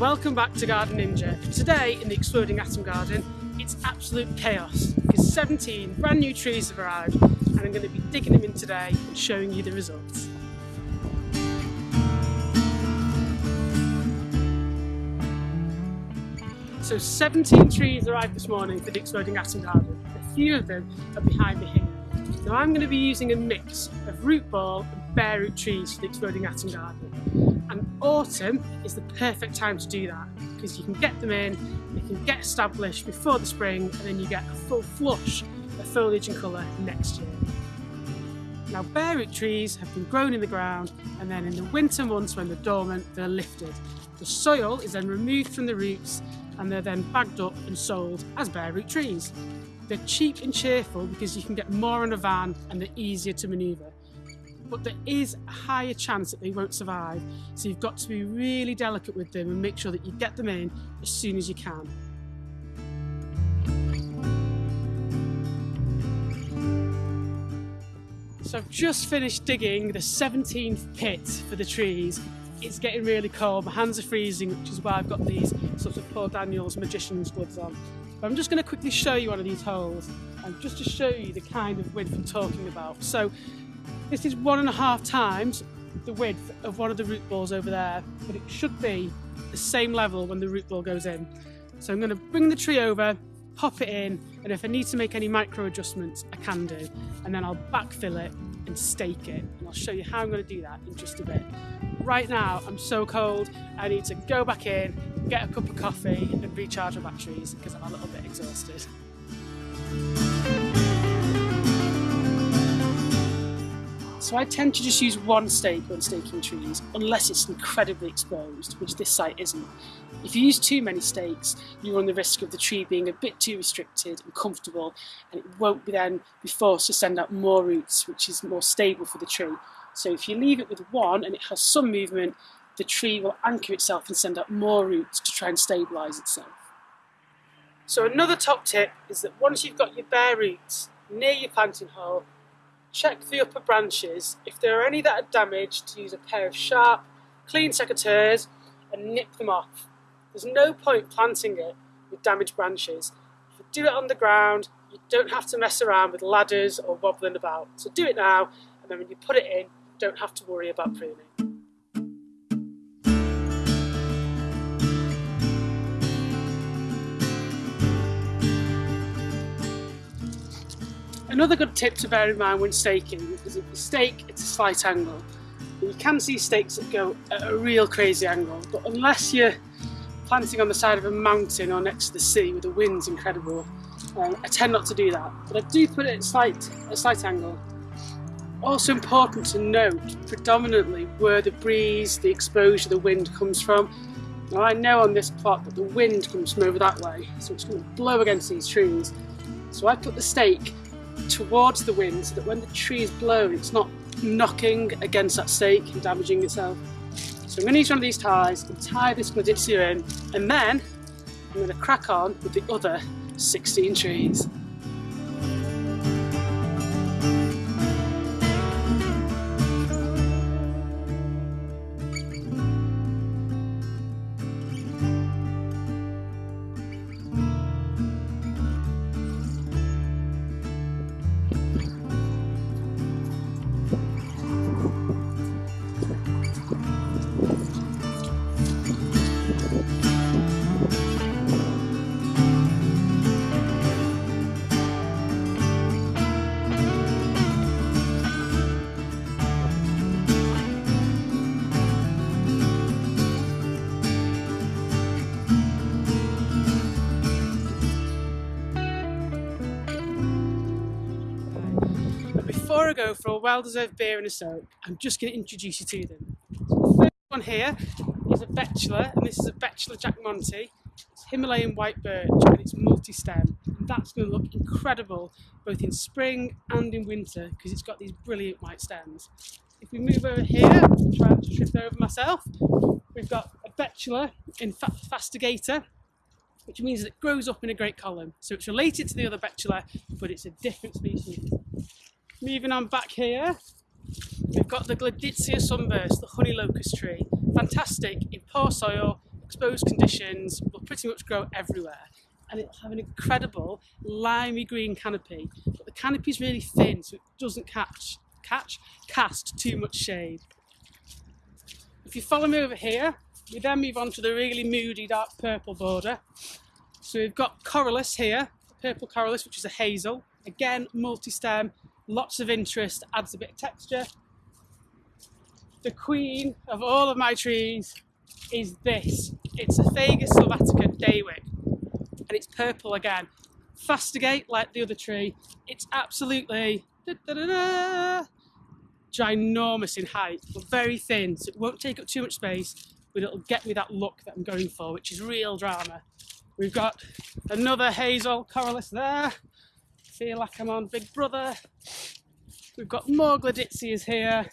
Welcome back to Garden Ninja. Today in the Exploding Atom Garden, it's absolute chaos because 17 brand new trees have arrived and I'm going to be digging them in today and showing you the results. So 17 trees arrived this morning for the Exploding Atom Garden. A few of them are behind me here. Now I'm going to be using a mix of root ball bare root trees for the Exploding Atom Garden. And autumn is the perfect time to do that because you can get them in, they can get established before the spring and then you get a full flush of foliage and colour next year. Now bare root trees have been grown in the ground and then in the winter months when they're dormant they're lifted. The soil is then removed from the roots and they're then bagged up and sold as bare root trees. They're cheap and cheerful because you can get more in a van and they're easier to manoeuvre. But there is a higher chance that they won't survive, so you've got to be really delicate with them and make sure that you get them in as soon as you can. So I've just finished digging the 17th pit for the trees. It's getting really cold, my hands are freezing, which is why I've got these sort of Paul Daniels magician's gloves on. But I'm just going to quickly show you one of these holes and just to show you the kind of width I'm talking about. So this is one and a half times the width of one of the root balls over there, but it should be the same level when the root ball goes in. So I'm going to bring the tree over, pop it in, and if I need to make any micro adjustments, I can do. And then I'll backfill it and stake it. And I'll show you how I'm going to do that in just a bit. Right now, I'm so cold, I need to go back in, get a cup of coffee and recharge my batteries because I'm a little bit exhausted. So I tend to just use one stake when staking trees, unless it's incredibly exposed, which this site isn't. If you use too many stakes, you run the risk of the tree being a bit too restricted and comfortable, and it won't be then be forced to send out more roots, which is more stable for the tree. So if you leave it with one and it has some movement, the tree will anchor itself and send out more roots to try and stabilise itself. So another top tip is that once you've got your bare roots near your planting hole, check the upper branches. If there are any that are damaged, use a pair of sharp, clean secateurs and nip them off. There's no point planting it with damaged branches. If you do it on the ground, you don't have to mess around with ladders or wobbling about. So do it now, and then when you put it in, don't have to worry about pruning. Another good tip to bear in mind when staking is if you stake at a slight angle. You can see stakes that go at a real crazy angle, but unless you're planting on the side of a mountain or next to the sea where the wind's incredible, um, I tend not to do that. But I do put it at slight, a slight angle. Also important to note predominantly where the breeze, the exposure, the wind comes from. Now I know on this plot that the wind comes from over that way, so it's going to blow against these trees. So I put the stake towards the wind so that when the tree is blown it's not knocking against that stake and damaging itself. So I'm going to use one of these ties and tie this Gleditsia in and then I'm going to crack on with the other 16 trees. Before I go for a well-deserved beer and a soak, I'm just going to introduce you to them. the first one here is a Betula, and this is a Betula jacquemontii. It's Himalayan white birch and it's multi-stem. And that's going to look incredible both in spring and in winter because it's got these brilliant white stems. If we move over here, I'm trying to trip over myself, we've got a Betula in Fastigiata, which means that it grows up in a great column. So it's related to the other Betula, but it's a different species. Moving on back here, we've got the Gleditsia sunburst, the honey locust tree. Fantastic in poor soil, exposed conditions, will pretty much grow everywhere. And it'll have an incredible limey green canopy, but the canopy is really thin so it doesn't catch, catch, cast too much shade. If you follow me over here, we then move on to the really moody dark purple border. So we've got Corylus here, purple Corylus, which is a hazel. Again, multi-stem, lots of interest, adds a bit of texture. The queen of all of my trees is this. It's a Fagus sylvatica Dawyck, and it's purple again. Fastigiate like the other tree. It's absolutely da, da, da, ginormous in height, but very thin, so it won't take up too much space, but it'll get me that look that I'm going for, which is real drama. We've got another hazel corylus there. Feel like I'm on Big Brother. We've got more Gleditsias here.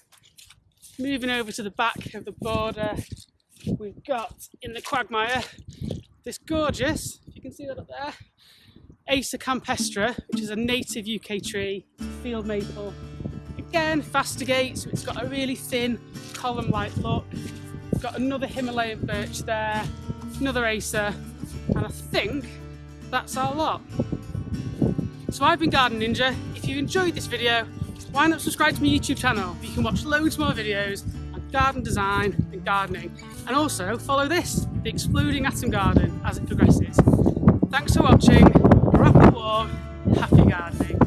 Moving over to the back of the border, we've got in the quagmire this gorgeous, you can see that up there, Acer campestre, which is a native UK tree, field maple. Again, fastigiate, so it's got a really thin column-like look. We've got another Himalayan birch there, another Acer, and I think that's our lot. So I've been Garden Ninja. If you enjoyed this video, why not subscribe to my YouTube channel? You can watch loads more videos on garden design and gardening. And also follow this, the Exploding Atom Garden, as it progresses. Thanks for watching, wrap it warm, happy gardening.